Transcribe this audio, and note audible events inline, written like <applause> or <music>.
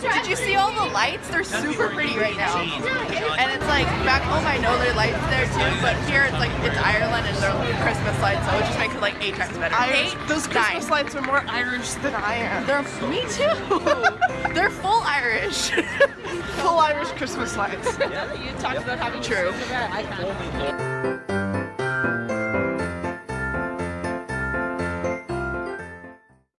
like, did you see all the lights? They're super pretty right now. And it's like, back home I know there are lights there too, but here it's like, it's Ireland and they're like Christmas lights, so it just makes it like eight times better. Irish, Eight, those nine. Christmas lights are more Irish than I am. They're, me too. <laughs> they're full Irish. <laughs> Full Irish Christmas lights. You talked about having True.